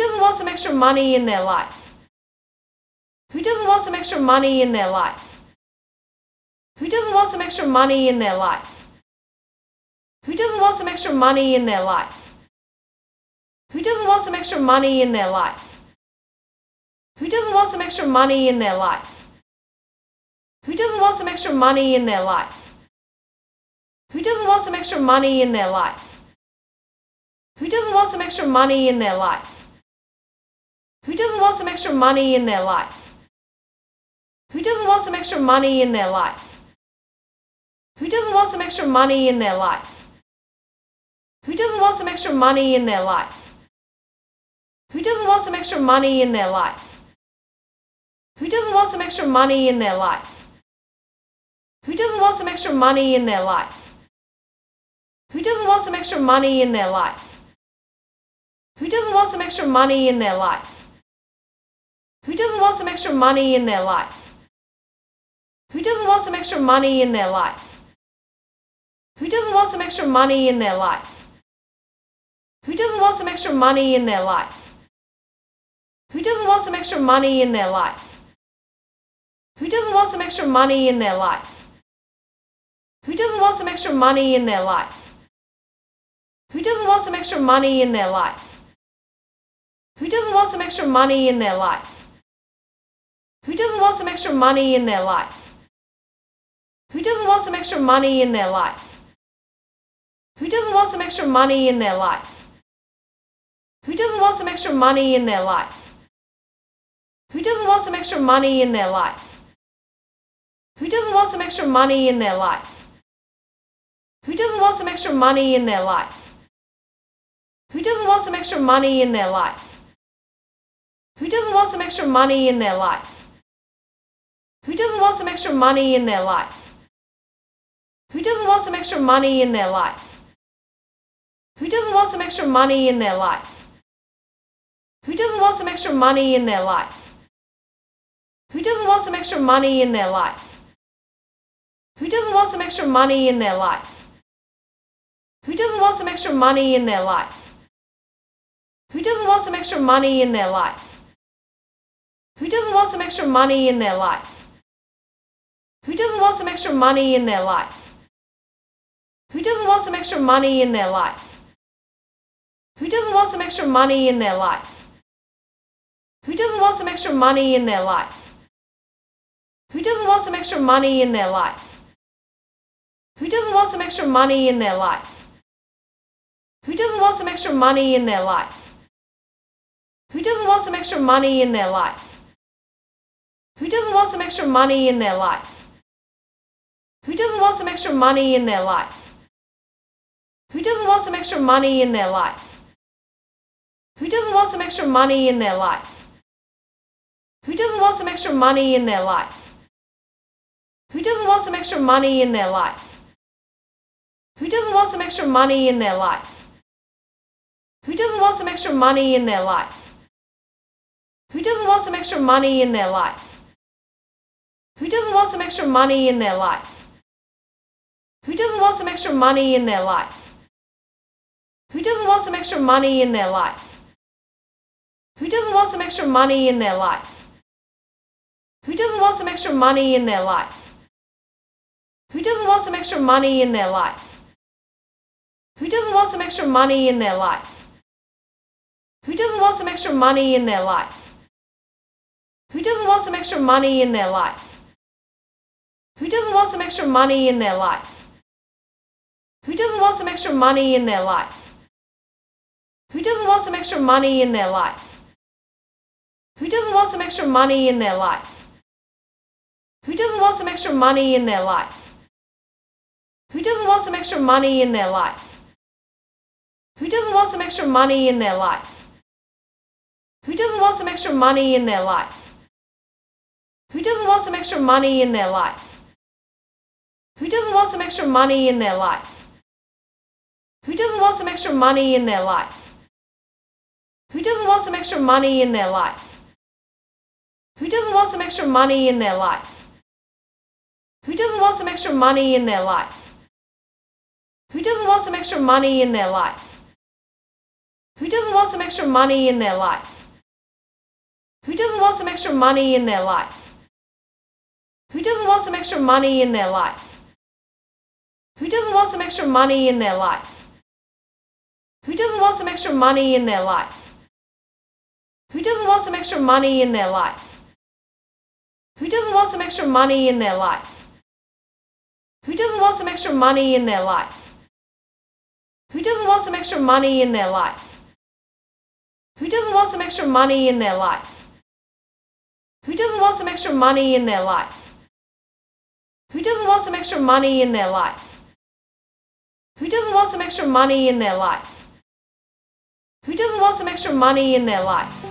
doesn't want some extra money in their life? Who doesn't want some extra money in their life? Who doesn't want some extra money in their life? Who doesn't want some extra money in their life? Who doesn't want some extra money in their life? Who doesn't want some extra money in their life? Who doesn't want some extra money in their life? Who doesn't want some extra money in their life? Who doesn't want some extra money in their life? Who doesn't want some extra money in their life? Who doesn't want some extra money in their life? Who doesn't want some extra money in their life? Who doesn't want some extra money in their life? Who doesn't want some extra money in their life? Who doesn't want some extra money in their life? Who doesn't want some extra money in their life? Who doesn't want some extra money in their life? Who doesn't want some extra money in their life? Who doesn't want some extra money in their life? Who doesn't want some extra money in their life? Who doesn't want some extra money in their life? Who doesn't want some extra money in their life? Who doesn't want some extra money in their life? Who doesn't want some extra money in their life? Who doesn't want some extra money in their life? Who doesn't want some extra money in their life? Who doesn't want some extra money in their life? Who doesn't want some extra money in their life? Who doesn't want some extra money in their life? Who doesn't want some extra money in their life? Who doesn't want some extra money in their life? Who doesn't want some extra money in their life? Who doesn't want some extra money in their life? Who doesn't want some extra money in their life? Who doesn't want some extra money in their life? Who doesn't want some extra money in their life? Who doesn't want some extra money in their life? Who doesn't want some extra money in their life? Who doesn't want some extra money in their life? Who doesn't want some extra money in their life? Who doesn't want some extra money in their life? Who doesn't want some extra money in their life? Who doesn't want some extra money in their life? Who doesn't want some extra money in their life? Who doesn't want some extra money in their life? Who doesn't want some extra money in their life? Who doesn't want some extra money in their life? Who doesn't want some extra money in their life? Who doesn't want some extra money in their life? Who doesn't want some extra money in their life? Who doesn't want some extra money in their life? Who doesn't want some extra money in their life? Who doesn't want some extra money in their life? Who doesn't want some extra money in their life? Who doesn't want some extra money in their life? Who doesn't want some extra money in their life? Who doesn't want some extra money in their life? Who doesn't want some extra money in their life? Who doesn't want some extra money in their life? Who doesn't want some extra money in their life? Who doesn't want some extra money in their life? Who doesn't want some extra money in their life? Who doesn't want some extra money in their life? Who doesn't want some extra money in their life? Who doesn't want some extra money in their life? Who doesn't want some extra money in their life? Who doesn't want some extra money in their life? Who doesn't want some extra money in their life? Who doesn't want some extra money in their life? Who doesn't want some extra money in their life? Who doesn't want some extra money in their life? Who doesn't want some extra money in their life? Who doesn't want some extra money in their life? Who doesn't want some extra money in their life? Who doesn't want some extra money in their life? Who doesn't want some extra money in their life? Who doesn't want some extra money in their life? Who doesn't want some extra money in their life? Who doesn't want some extra money in their life? Who doesn't want some extra money in their life? Who doesn't want some extra money in their life? Who doesn't want some extra money in their life? Who doesn't want some extra money in their life? Who doesn't want some extra money in their life? Who doesn't want some extra money in their life? Who doesn't want some extra money in their life? Who doesn't want some extra money in their life? Who doesn't want some extra money in their life? Who doesn't want some extra money in their life? Who doesn't want some extra money in their life? Who doesn't want some extra money in their life? Who doesn't want some extra money in their life? Who doesn't want some extra money in their life? Who doesn't want some extra money in their life? Who doesn't want some extra money in their life? Who doesn't want some extra money in their life? Who doesn't want some extra money in their life? Who doesn't want some extra money in their life? Who doesn't want some extra money in their life? Who doesn't want some extra money in their life?